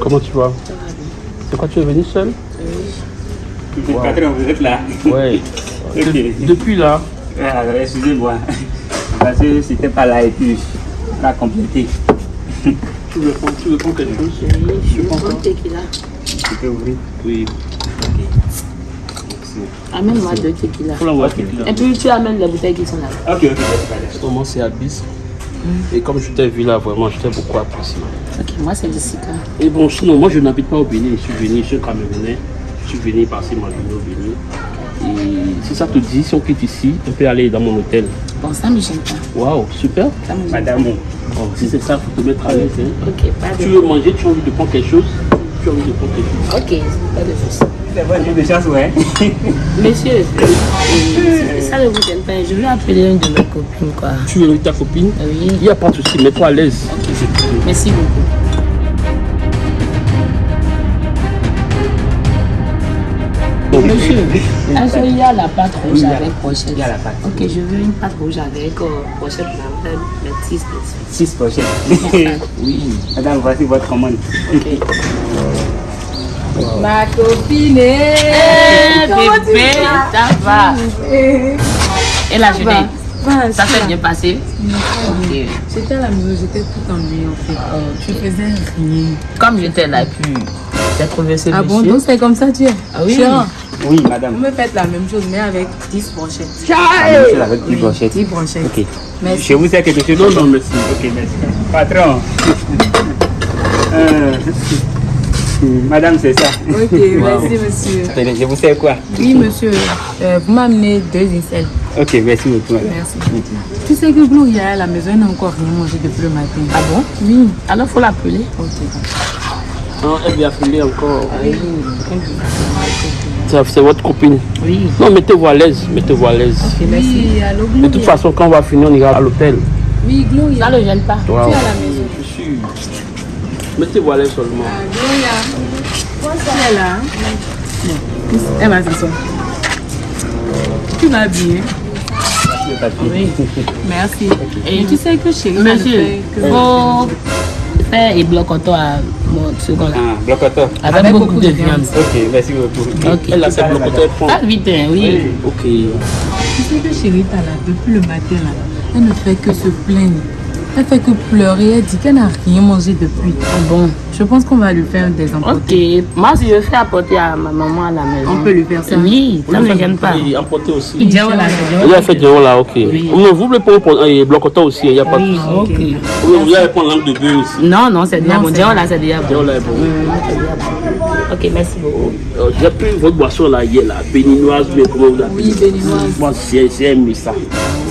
Comment tu vas? C'est quoi, tu es venu seul? Le patron, vous êtes là Ouais. Ok. De- depuis là, Ah, Excusez-moi. Parce que c'était pas là et puis on a complété. tu veux prendre, tu veux prendre quelque chose? Je prends tequila. Tu peux ouvrir? Oui. Amène-moi deux tequila. Et puis tu amènes les bouteilles qui sont là. Ok, ok. Comment c'est Abyss Et comme je t'ai vu là, vraiment, je t'ai beaucoup apprécié. Ok, moi c'est Jessica. Et bon, sinon, moi je n'habite pas au Bénin, je suis venu, je suis Camerounais, je suis venu passer ma journée au Bénin. Et si ça te dit, si on quitte ici, on peut aller dans mon hôtel. Bon, ça me gêne pas. Waouh, super. Ça me gêne Madame, Oh, si c'est ça, faut te mettre à l'aise. hein. pas. Ok, pas Tu veux manger, tu as envie de prendre quelque chose Tu as envie de prendre quelque chose Ok, pas de soucis. c'est votre jour de chance, ouais. Monsieur, euh, ça ne vous gêne pas. Je vais appeler une de mes copines, quoi. Tu veux ta copine Oui, Il n'y a pas de souci, mets-toi à l'aise. merci beaucoup. Monsieur, est-ce qu'il y a la pâte rouge Oui, avec pochette il y a la pâte. Ok, je veux une pâte rouge avec euh, pochette blanche, mais 6 dessus. Six pochettes. Oui. Madame, voici votre commande. Ma copine Eh, bébé, ça va? Et la journée, ça s'est bien passé? J'étais à la maison, j'étais tout ennuyée en fait. Je faisais rien. Comme j'étais là, puis j'ai trouvé ce Ah bon, donc c'est comme ça tu es Ah oui. Oui, vous madame. me faites la même chose, mais avec 10 brochettes. La même chose avec dix Oui, pochettes. 10 brochettes. Ok. Merci. Chez vous, c'est quelque chose Non, non, merci. Ok, merci. Patron. Euh, Madame, c'est ça. Ok, merci monsieur. Je vous sais quoi? Oui monsieur, euh, vous m'amenez deux incels. Ok, merci beaucoup. madame. Merci. Tu sais que Gloria à la maison, elle n'a encore rien mangé depuis le matin. Ah bon? Oui. Alors, faut l'appeler. Ok. Non, elle vient appeler encore. Ça, C'est votre copine. Oui. Non, mettez-vous à l'aise, mettez-vous à l'aise. Oui, allô Gloria. De toute façon, quand on va finir, on ira à l'hôtel. Oui, Gloria. Ça ne gêne pas. Tu es à la maison. Je suis. Mettez-vous à l'aise seulement. Ah, Gloria. Tu es là hein? Elle va s'asseoir. Tu vas bien Le. Oui. Merci. Et tu sais que chérie, ça ne Monsieur, fait que... faut faire et bloc auto à mon second là. Ah, blocoteur. Avec, Avec beaucoup, beaucoup de de viande. Ok, merci beaucoup. Ok. Elle a ses blocoteurs prend. Pas vite, hein, oui. Ok. Tu sais que chérie, t'as là, depuis le matin, là, elle ne fait que se plaindre. Elle fait que pleurer, elle dit qu'elle n'a rien mangé depuis. Ah bon. Je pense qu'on va lui faire des emportés. Ok. Moi, si je fais apporter à ma maman à la maison. On peut lui faire ça. Oui, ça ne me gêne pas. Et emporter aussi. Il dit, là, Il a fait là, ok. Non, vous voulez prendre un blocoteur aussi, il n'y a pas de Oui, souci. ok. Oui, vous allez prendre langue de bœuf aussi. Non, non, c'est déjà bon. là, c'est déjà bon. Diao là est bon. Bon. Ok, merci beaucoup. Euh, J'ai pris votre boisson là hier, là, béninoise, mais comment vous l'appelez Oui, béninoise. Moi, j'ai aimé ça.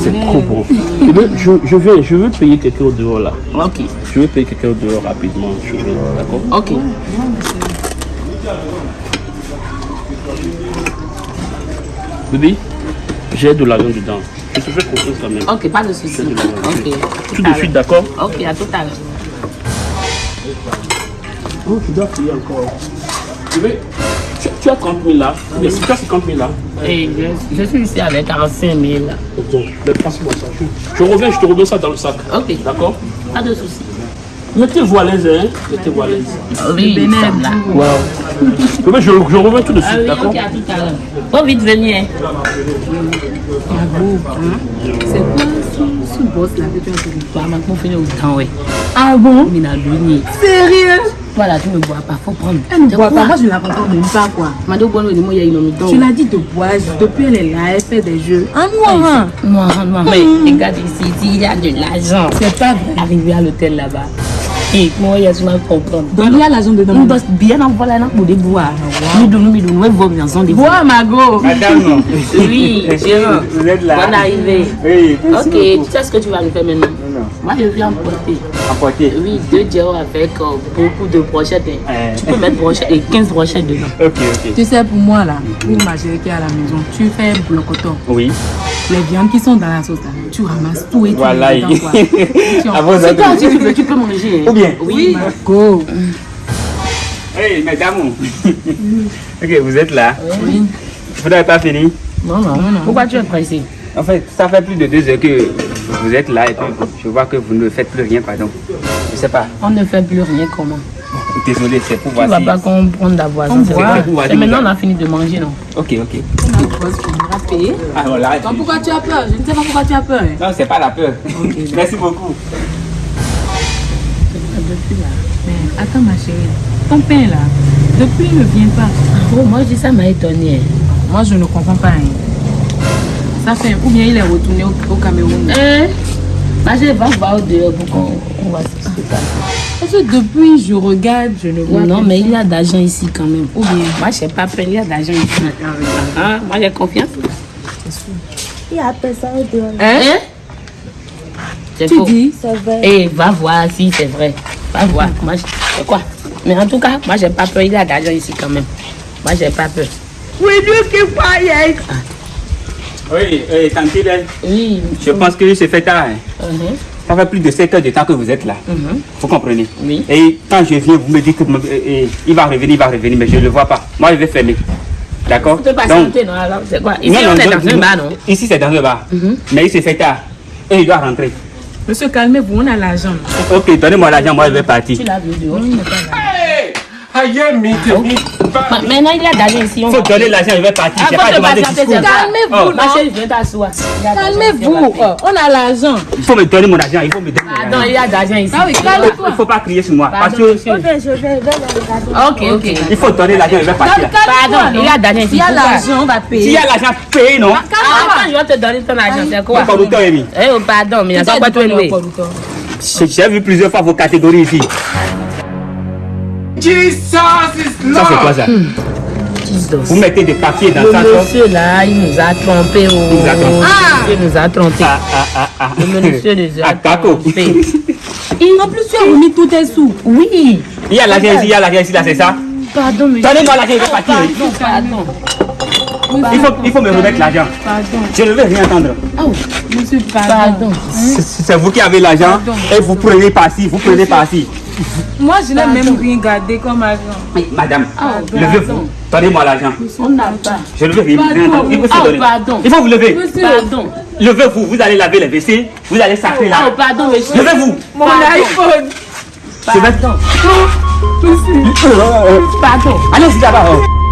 C'est trop bon. Et donc, je, je, vais, je veux payer quelqu'un au dehors là. Ok. Je veux payer quelqu'un au dehors rapidement. Je vais, d'accord? Ok. Bébé, j'ai de l'argent dedans. Je te fais confiance quand même. Ok, pas de souci. Je te demande. Ok. Tout de suite, d'accord? Ok, à tout à l'heure. Oh, tu dois payer encore. Tu, tu as 30 000 là. Mais si tu as 50 000 là, Et je, je suis ici avec 45 000. là. bon, mais passe-moi ça. Je, je reviens, je te redonne ça dans le sac. Ok. D'accord? Pas de souci. Mettez-vous à l'aise, hein Mettez-vous à l'aise. Oui. Wow. Je, je reviens tout de Ah suite, oui, d'accord ok, à tout à l'heure. Faut vite venir. hein. C'est quoi ce, boss là que tu as dit Toi, maintenant, finir au temps, ouais. Ah bon? Sérieux? Toi, là, tu ne bois pas. Faut prendre. Elle ne boit pas, moi je ne la comprends même pas quoi. Mado, bon, il y a une omito. Tu l'as dit de boire, depuis elle est là, elle fait des jeux. Ah moi Noir, noir. Mais regarde ici, il y a de l'argent. C'est pas vrai. Arrivé à l'hôtel là-bas. Et moi, il y a souvent comprendre. Donc il y a l'argent dedans. Nous, boss, bien en voilà, pour des bois. Nous, nous, nous, nous, nous, vos maisons, des. Bois Margot Madame, Oui, que vous êtes là Bonne arrivée. Oui, Ok, tu sais ce que tu vas nous faire maintenant Moi, je viens emporter. Emporter. Oui, deux dios avec euh, beaucoup de brochettes. hein. Euh. Tu peux mettre brochettes et 15 brochettes dedans. Ok, ok. Tu sais, pour moi, là, pour ma chérie qui est à la maison, tu fais blocoton. Oui. Les viandes qui sont dans la sauce, là, tu ramasses tout et tu Voilà. dedans, quoi? Tu en- toi, si tu veux, tu peux manger. hein. Ou bien? Oui. Go. Hey, mesdames. ok, vous êtes là. Oui. Vous n'avez pas fini? Non, non, non. Pourquoi tu es pressé? En fait, ça fait plus de deux heures que vous êtes là et puis je vois que vous ne faites plus rien, pardon. Je sais pas. On ne fait plus rien comment Désolé, c'est pour Tu voir vas si... pas comprendre d'avoir ça. On c'est. On maintenant, on a fini de manger, non? Ok, ok. Finira payer. Ah. Donc pourquoi tu as peur? Je ne sais pas pourquoi tu as peur. hein. Non, c'est pas la peur. Merci beaucoup. Depuis là. Mais attends, ma chérie. Ton pain, là, depuis, il ne vient pas. Oh, moi, je dis ça m'a étonné. Moi, je ne comprends pas. hein. Ça fait... Ou bien il est retourné au, au Cameroun. Hein Bah, je vais voir au dehors pour qu'on on voit ce qui se passe. Parce que depuis, je regarde, je ne vois Non, personne. mais il y a d'argent ici quand même. Ou bien... Moi, je n'ai pas peur, il y a d'argent ici. Ah, moi, j'ai confiance. Il y a personne au dehors. Hein C'est Tu faux. dis C'est vrai. Eh, va voir si c'est vrai. Va voir. Moi, je- c'est quoi? Mais en tout cas, moi, j'ai pas peur. Il y a d'argent ici quand même. Moi, j'ai pas peur. Oui, oui, tantine, Oui. je pense que c'est fait tard. hein. Mhm, Ça fait plus de 7 heures de temps que vous êtes là. mhm. Vous comprenez? Oui. Et quand je viens, vous me dites que euh, euh, il va revenir, il va revenir, mais je ne le vois pas. Moi, je vais fermer. D'accord? Pas Donc, chanter, non Alors, c'est quoi? Ici, non, on non, est non, dans un non. bar, non? Ici, c'est dans un bar. Mais il s'est fait tard. Et il doit rentrer. Monsieur, calmez-vous, on a l'argent. Ok, donnez-moi l'argent, moi je vais partir. Tu l'as vu dehors On n'est pas là. Ma- Maintenant, il y a d'argent ici. On Il faut va donner l'argent, je vais partir. Calmez-vous, Oh. Ma chérie, viens t'asseoir. Il Calmez-vous. va. Oh, on a l'argent. Il faut me donner mon argent, il faut me donner mon Pardon, argent. il y a d'argent ici. Ah oui, Il ne faut pas crier sur moi. Parce Pardon, que monsieur. Ok, je vais, je vais le regarder. Ok, ok. il faut donner l'argent, je vais partir. Pardon, il y a d'argent ici. Il y a Pourquoi l'argent, on va payer. y a l'argent payé, non? Ah, attends, je vais te donner ton argent. C'est quoi? Eh, oh, pardon, mais il y a pas quoi te louer. J'ai j'ai vu plusieurs fois vos catégories ici. Ça, c'est quoi ça? Jesus. Vous mettez des papiers dans Le ça. ça. monsieur là, il nous a trompé. Oh. nous a trompé. Il nous a trompé. Ah, ah, ah, ah. Le monsieur nous a Ah, trompé. En plus, tu as remis tous tes sous. Oui. Il y a l'argent ici, il y a l'argent ici, là, c'est ça? Pardon, monsieur. Donnez-moi l'argent, je vais partir. Pardon, pardon. Il faut, il faut me remettre l'argent. Pardon. Je ne veux rien entendre. Oh, Monsieur, pardon. pardon. C'est c'est vous qui avez l'argent et vous prenez par-ci, vous prenez par-ci. Moi, je n'ai même rien gardé comme argent. Madame, Ah, levez-vous. Donnez-moi l'argent. On n'a pas. Je ne veux rien. Il faut se Oh, donner. pardon. Il faut vous lever. Pardon. Levez-vous, vous allez laver les WC, vous allez sacrer Oh, là. pardon, monsieur. Levez-vous. Mon iPhone. Je vais- Pardon. Pardon. Allez-y là-bas. oh.